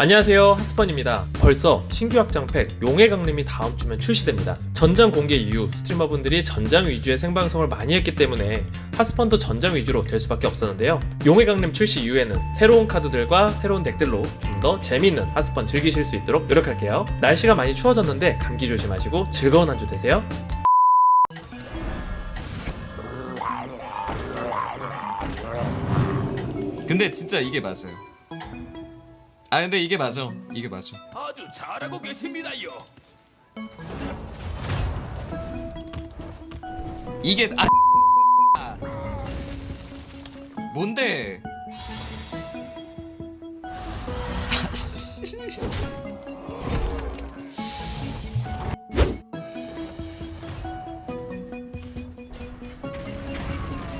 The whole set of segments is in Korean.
안녕하세요. 하스펀입니다. 벌써 신규 확장팩 용의 강림이 다음 주면 출시됩니다. 전장 공개 이후 스트리머분들이 전장 위주의 생방송을 많이 했기 때문에 하스펀도 전장 위주로 될 수밖에 없었는데요. 용의 강림 출시 이후에는 새로운 카드들과 새로운 덱들로 좀 더 재밌는 하스펀 즐기실 수 있도록 노력할게요. 날씨가 많이 추워졌는데 감기 조심하시고 즐거운 한 주 되세요. 근데 진짜 이게 맞아요. 아 근데 이게 맞아. 이게 맞아. 아주 잘하고 계십니다요. 이게 아 뭔데?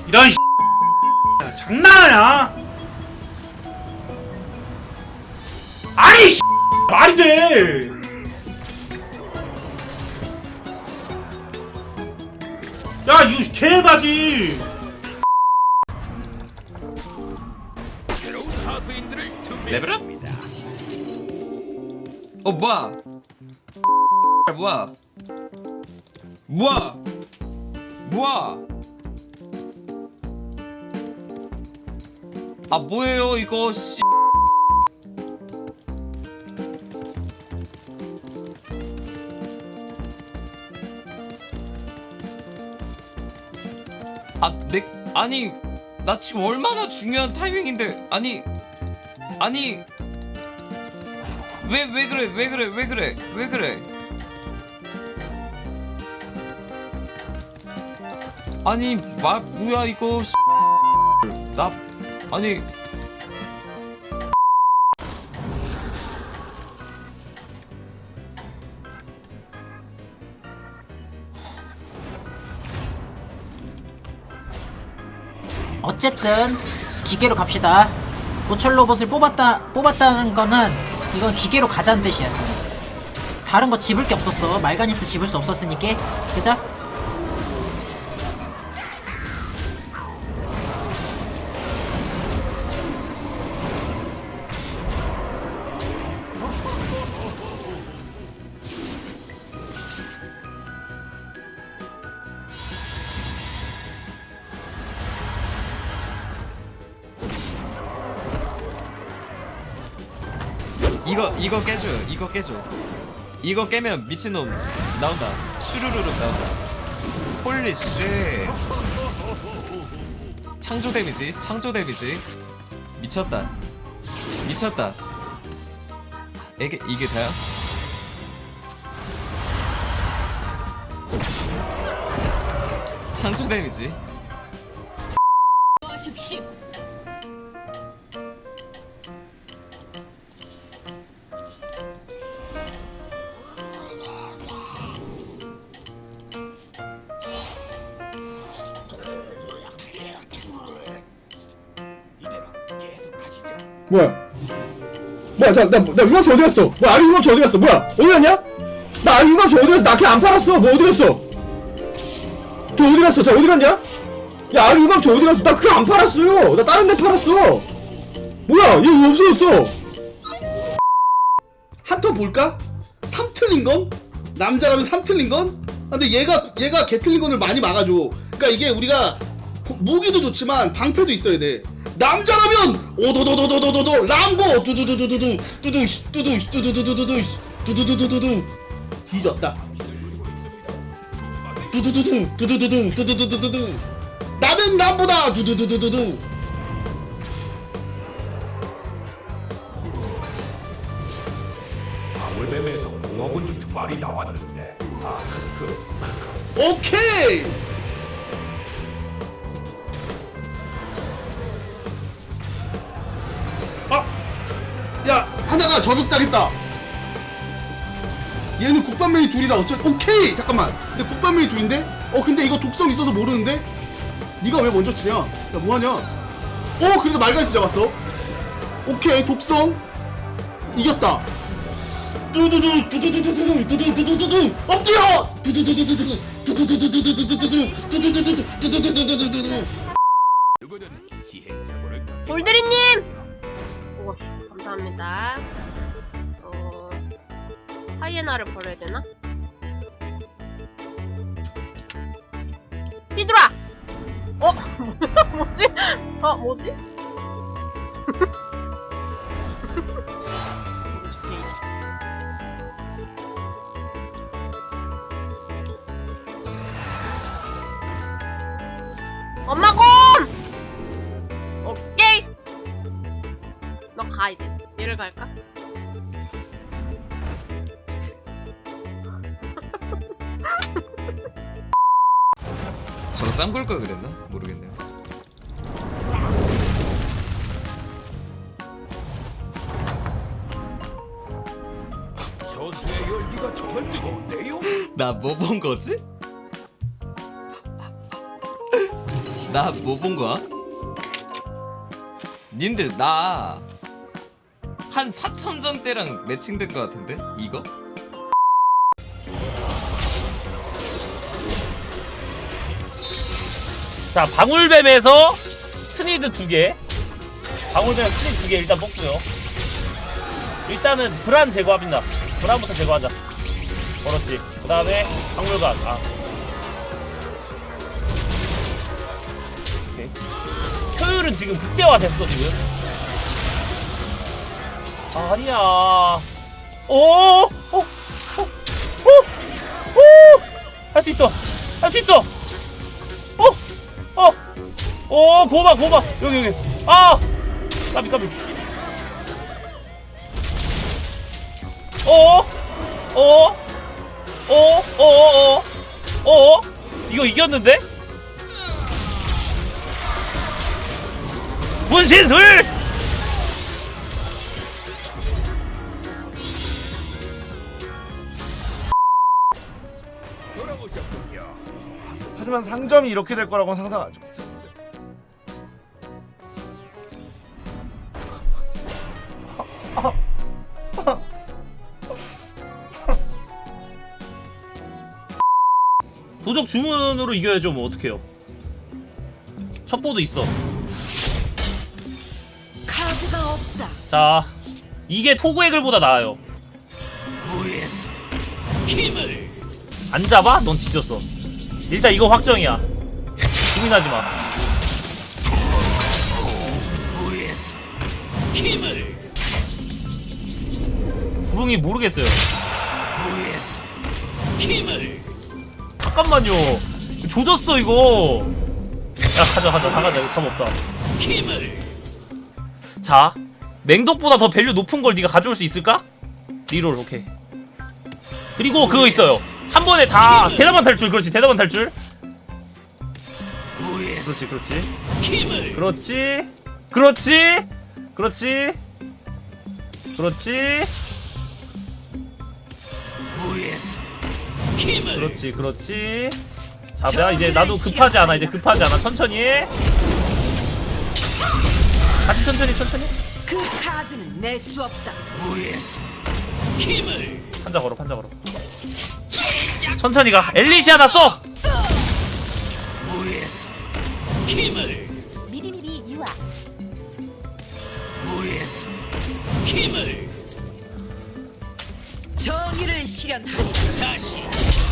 이런 야, 장난하냐? 아니 말이 돼. 야 이거 개바지. 새로운 하수인들을. 레벨업? 어 뭐야? 뭐야? 뭐야? 뭐야? 아 뭐예요 이거 씨. 아, 내 아니 나 지금 얼마나 중요한 타이밍인데 아니 아니. 왜 왜 그래 왜 그래 왜 그래 왜 그래? 아니 말 뭐야 이거 씨. 나 아니 어쨌든 기계로 갑시다. 고철 로봇을 뽑았다 뽑았다는 거는 이건 기계로 가자는 뜻이야. 다른 거 집을 게 없었어. 말가니스 집을 수 없었으니까. 그죠? 이거 이거 깨줘 이거 깨줘. 이거 깨면 미친놈 나온다. 슈루루룩 나온다. holy shit. 창조 데미지 창조 데미지. 미쳤다. 미쳤다. 이게 이게 다야? 창조 데미지 뭐야? 뭐야? 자, 나, 나 융합체 어디 갔어? 뭐야? 아리 융합체 어디 갔어? 뭐야? 어디 갔냐? 나 아리 융합체 어디 갔어? 나 걔 안 팔았어. 뭐 어디 갔어? 걔 어디 갔어? 자, 어디 갔냐? 야, 아리 융합체 어디 갔어? 나 그거 안 팔았어요. 나 다른 데 팔았어. 뭐야? 얘왜 없어졌어? 한턴 볼까? 3 틀린 건? 남자라면 3 틀린 건? 아, 근데 얘가 얘가 개 틀린 건을 많이 막아줘. 그러니까 이게 우리가 무기도 좋지만 방패도 있어야 돼. 남자라면 오도도도도도도도 람보 두두두두두두 두두 두두 두두두두두두 두두두두두두 뒤졌다. 두두두두 두두두두 두두두두두 나는 람보다 두두두두두두 방울뱀에서 공업은 주말이 나왔는데 아 그, 오케이. 하나가 저격당했다. 얘는 국밥맨이 둘이다. 어쩔? 오케이. 잠깐만. 근데 국밥맨이 둘인데? 어 근데 이거 독성 있어서 모르는데? 네가 왜 먼저 치냐? 야 뭐하냐? 어 그래도 말가이스 잡았어. 오케이 독성 이겼다. 두두두 두두두두두 두두두두두 엎드려 두두두두두두 두두두두두두두두 두두두두두두두두두두두 누구든 시행착오를 볼드리님! 하이에나를 버려야 되나? 피드라! 어? 뭐지? 어, 뭐지? 엄마 곰! 오케이! 너 가 이제 얘를 갈까? 저거 짱걸걸 그랬나? 모르겠네요. 전투의 열기가 정말 뜨거운데요? 나 뭐 본 거지? 나 뭐 본 거야? 님들 나 한 4천 때랑 매칭된 거 같은데? 이거? 자 방울뱀에서 스니드 두개. 방울뱀 스니드 두개 일단 뽑고요. 일단은 브란 제거합니다. 브란부터 제거하자. 그렇지. 그 다음에 박물관. 아. 오케이. 효율은 지금 극대화 됐어 지금. 아니야. 오오오오할 수 있어. 할 수 있어 어! 어! 오 고마 고마 여기 여기 아! 까비 까비 어? 어? 어? 어? 어? 어? 어? 이거 이겼는데? 문신술! 하지만 상점이 이렇게 될 거라고는 상상하지 못했는데 도적 주문으로 이겨야죠 뭐 어떡해요. 첩보도 있어. 카드가 없다. 자 이게 토구의 글보다 나아요. 무에서 힘을 안 잡아? 넌 뒤졌어 일단 이거 확정이야. 고민하지마. 구릉이 모르겠어요. 잠깐만요. 조졌어 이거. 야 가자 가자 다 가자. 이거 답 없다. 자 맹독보다 더 value 높은 걸 네가 가져올 수 있을까? reroll 오케이. 그리고 그거 있어요 한 번에 다 대담한 탈출 그렇지 대담한 탈출 그렇지 그렇지. 그렇지 그렇지 그렇지 그렇지. 그렇지 그렇지. 자야 이제 나도 급하지 않아 이제 급하지 않아. 천천히. 해 같이 천천히 천천히. 그 카드는 낼수 없다. 무에서 힘을 판자 걸어 판자 걸어 천천히 가. 엘리시아나 써 무에서 힘을 미리미리 유아. 무에서 힘을 정의를 실현하리. 다시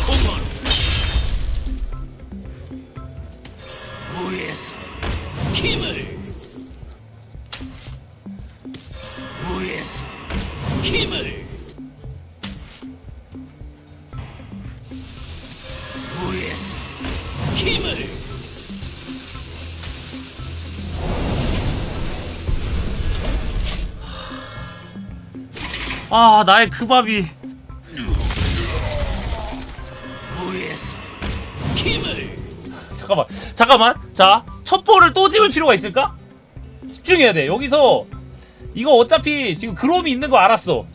공원 아 나의 그 밥이. 잠깐만. 잠깐만. 자 첩보를 또 집을 필요가 있을까? 집중해야 돼. 여기서 이거 어차피 지금 그롬이 있는 거 알았어.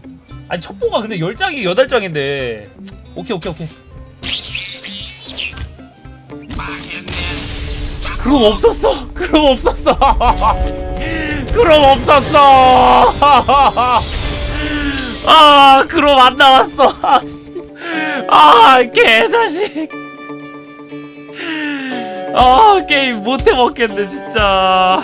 아니 첩보가 근데 10장이 8장인데. 오케이 오케이 오케이. 그럼 없었어. 그럼 없었어. 그럼 없었어 아 그럼 안 나왔어. 아 개자식. 아 게임 못해 먹겠네 진짜